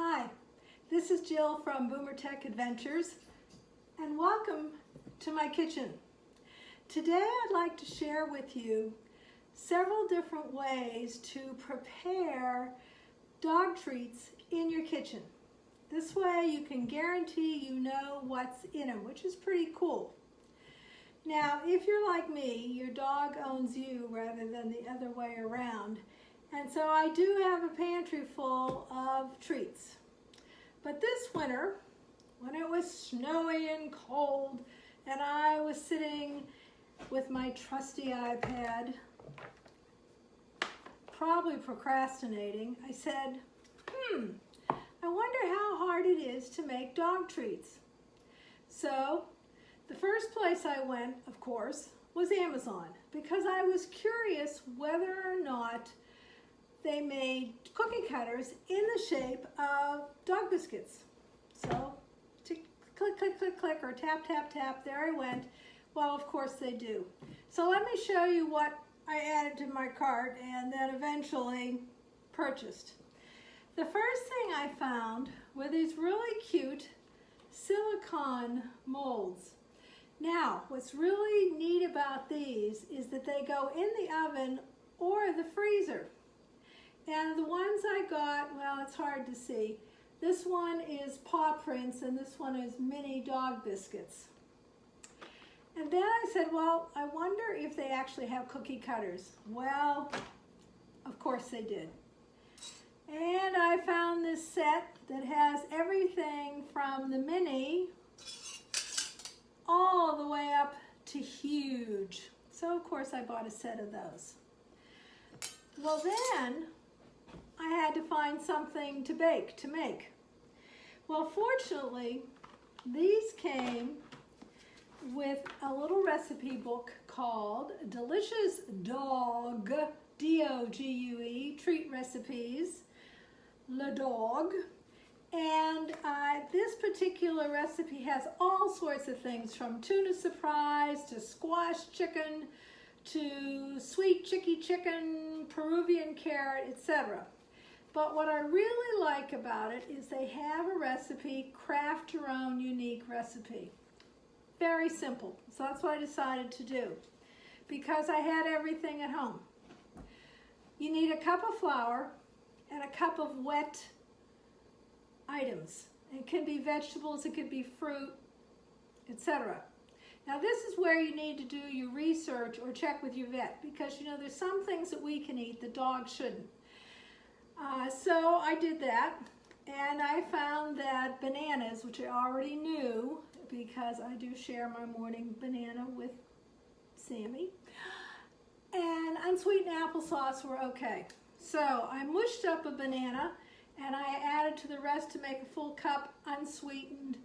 Hi, this is Jill from Boomer Tech Adventures and welcome to my kitchen. Today I'd like to share with you several different ways to prepare dog treats in your kitchen. This way you can guarantee you know what's in them, which is pretty cool. Now, if you're like me, your dog owns you rather than the other way around. And so I do have a pantry full of treats. But this winter, when it was snowy and cold, and I was sitting with my trusty iPad, probably procrastinating, I said, hmm, I wonder how hard it is to make dog treats. So the first place I went, of course, was Amazon because I was curious whether or not they made cookie cutters in the shape of dog biscuits. So click, click, click, click, or tap, tap, tap, there I went. Well, of course they do. So let me show you what I added to my cart and then eventually purchased. The first thing I found were these really cute silicone molds. Now, what's really neat about these is that they go in the oven or the freezer. And the ones I got, well, it's hard to see. This one is paw prints and this one is mini dog biscuits. And then I said, well, I wonder if they actually have cookie cutters. Well, of course they did. And I found this set that has everything from the mini all the way up to huge. So of course I bought a set of those. Well then, I had to find something to bake, to make. Well fortunately, these came with a little recipe book called Delicious Dog, D-O-G-U-E, Treat Recipes, Le Dog. And uh, this particular recipe has all sorts of things from tuna surprise to squash chicken to sweet chicky chicken, Peruvian carrot, etc. But what I really like about it is they have a recipe, craft your own unique recipe. Very simple. So that's what I decided to do because I had everything at home. You need a cup of flour and a cup of wet items. It can be vegetables, it could be fruit, etc. Now this is where you need to do your research or check with your vet because you know there's some things that we can eat the dog shouldn't. Uh, so I did that and I found that bananas, which I already knew because I do share my morning banana with Sammy, and unsweetened applesauce were okay. So I mushed up a banana and I added to the rest to make a full cup unsweetened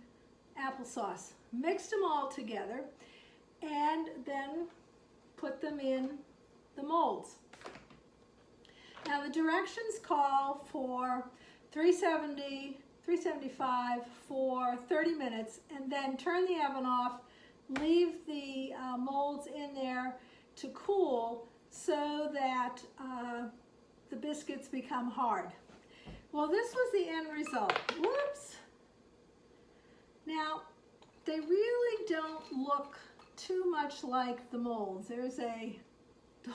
applesauce. Mixed them all together and then put them in the molds. Now the directions call for 370, 375 for 30 minutes and then turn the oven off, leave the uh, molds in there to cool so that uh, the biscuits become hard. Well, this was the end result. Whoops. Now, they really don't look too much like the molds. There's a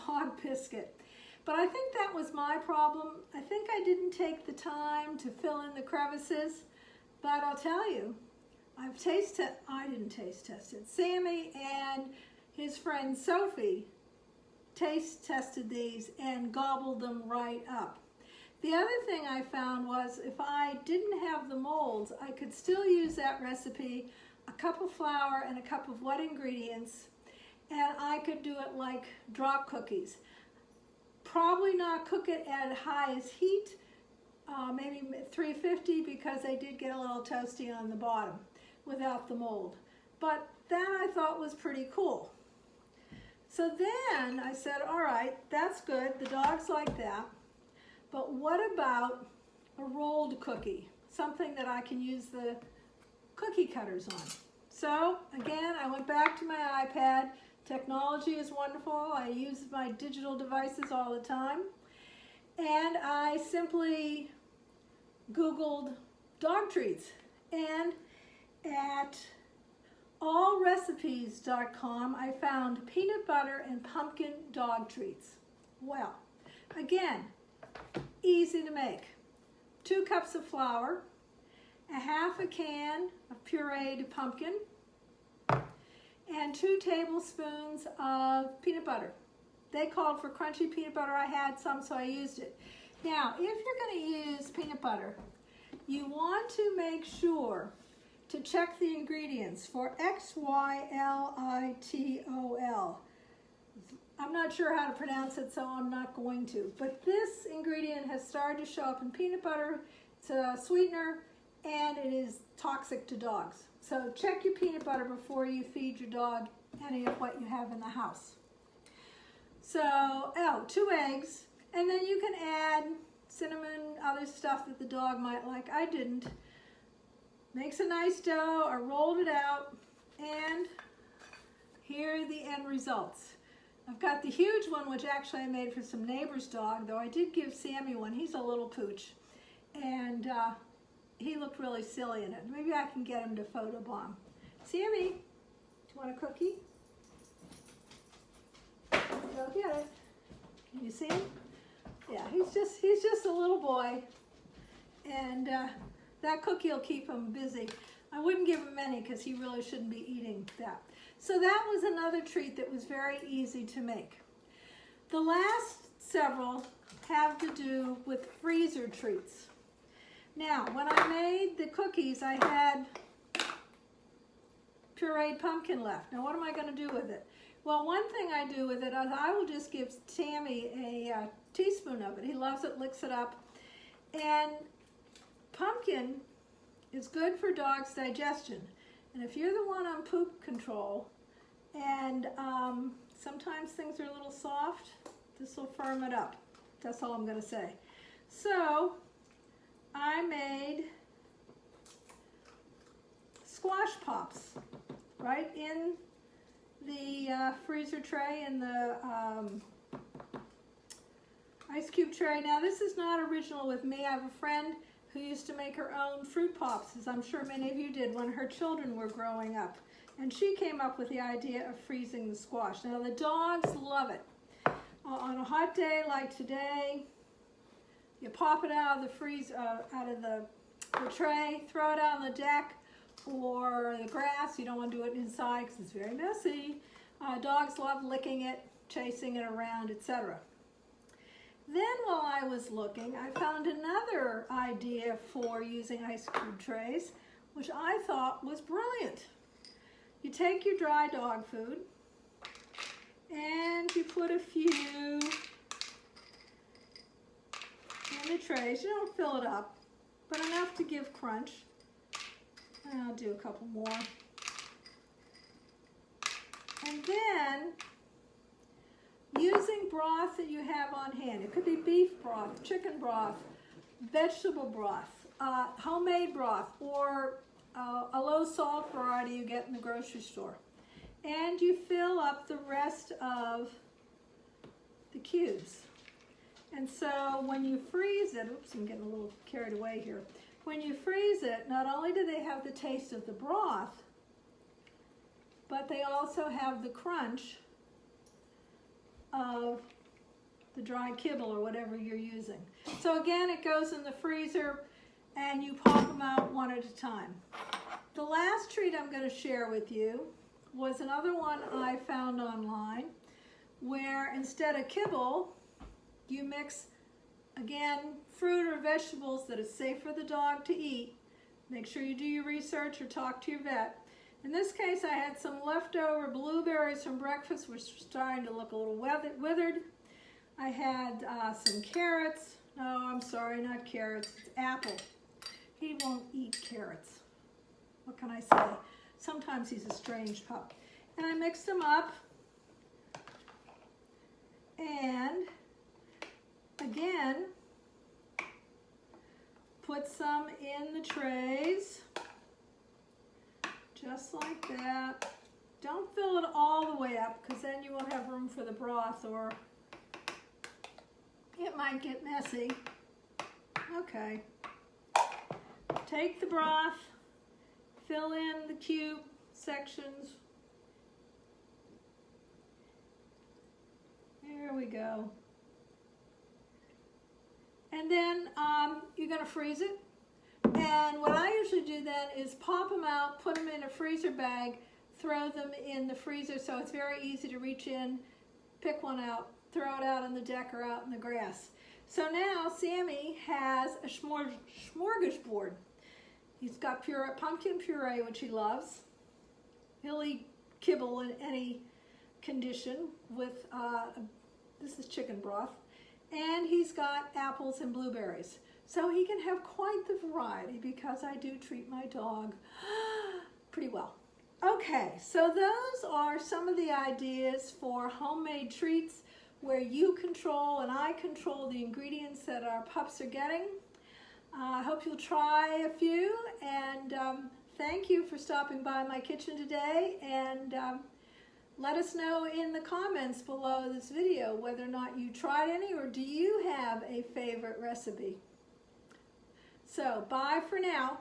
dog biscuit. But I think that was my problem. I think I didn't take the time to fill in the crevices. But I'll tell you, I've tasted, I didn't taste tested. Sammy and his friend Sophie taste tested these and gobbled them right up. The other thing I found was if I didn't have the molds, I could still use that recipe, a cup of flour and a cup of wet ingredients, and I could do it like drop cookies. Probably not cook it at highest heat, uh, maybe 350 because they did get a little toasty on the bottom without the mold. But that I thought was pretty cool. So then I said, all right, that's good. The dogs like that. But what about a rolled cookie? Something that I can use the cookie cutters on. So again, I went back to my iPad. Technology is wonderful. I use my digital devices all the time. And I simply Googled dog treats. And at allrecipes.com, I found peanut butter and pumpkin dog treats. Well, again, easy to make. Two cups of flour, a half a can of pureed pumpkin, and two tablespoons of peanut butter. They called for crunchy peanut butter. I had some, so I used it. Now, if you're going to use peanut butter, you want to make sure to check the ingredients for X-Y-L-I-T-O-L. I'm not sure how to pronounce it, so I'm not going to. But this ingredient has started to show up in peanut butter. It's a sweetener, and it is toxic to dogs. So check your peanut butter before you feed your dog any of what you have in the house. So, oh, two eggs, and then you can add cinnamon, other stuff that the dog might like. I didn't. Makes a nice dough. I rolled it out, and here are the end results. I've got the huge one, which actually I made for some neighbor's dog, though I did give Sammy one. He's a little pooch, and uh, he looked really silly in it. Maybe I can get him to photobomb. Sammy, do you want a cookie? Go get it. Can you see him? Yeah, he's just he's just a little boy, and uh, that cookie will keep him busy. I wouldn't give him any because he really shouldn't be eating that. So that was another treat that was very easy to make. The last several have to do with freezer treats. Now, when I made the cookies, I had pureed pumpkin left. Now, what am I going to do with it? Well, one thing I do with it is I will just give Tammy a uh, teaspoon of it. He loves it, licks it up. And pumpkin is good for dogs' digestion. And if you're the one on poop control, and um, sometimes things are a little soft, this will firm it up. That's all I'm going to say. So, I made squash pops right in the uh, freezer tray and the um, ice cube tray. Now this is not original with me. I have a friend who used to make her own fruit pops, as I'm sure many of you did when her children were growing up. And she came up with the idea of freezing the squash. Now the dogs love it. Uh, on a hot day like today, you pop it out of the freeze, uh, out of the, the tray, throw it out on the deck or the grass. You don't want to do it inside because it's very messy. Uh, dogs love licking it, chasing it around, etc. Then while I was looking, I found another idea for using ice cube trays, which I thought was brilliant. You take your dry dog food and you put a few the trays. You don't fill it up, but enough to give crunch. And I'll do a couple more. And then, using broth that you have on hand, it could be beef broth, chicken broth, vegetable broth, uh, homemade broth, or uh, a low salt variety you get in the grocery store. And you fill up the rest of the cubes. And so when you freeze it, oops, I'm getting a little carried away here. When you freeze it, not only do they have the taste of the broth, but they also have the crunch of the dry kibble or whatever you're using. So again, it goes in the freezer and you pop them out one at a time. The last treat I'm going to share with you was another one I found online where instead of kibble, you mix, again, fruit or vegetables that is safe for the dog to eat. Make sure you do your research or talk to your vet. In this case, I had some leftover blueberries from breakfast, which were starting to look a little withered. I had uh, some carrots. No, I'm sorry, not carrots. It's apple. He won't eat carrots. What can I say? Sometimes he's a strange pup. And I mixed them up. And again, put some in the trays, just like that. Don't fill it all the way up because then you won't have room for the broth or it might get messy. Okay. take the broth, fill in the cube sections. There we go. And then um, you're going to freeze it. And what I usually do then is pop them out, put them in a freezer bag, throw them in the freezer so it's very easy to reach in, pick one out, throw it out on the deck or out in the grass. So now Sammy has a smorgasbord. He's got puree, pumpkin puree, which he loves. He'll eat kibble in any condition with, uh, this is chicken broth. And he's got apples and blueberries. So he can have quite the variety because I do treat my dog pretty well. Okay, so those are some of the ideas for homemade treats where you control and I control the ingredients that our pups are getting. Uh, I hope you'll try a few and um, thank you for stopping by my kitchen today and um, let us know in the comments below this video whether or not you tried any or do you have a favorite recipe. So bye for now.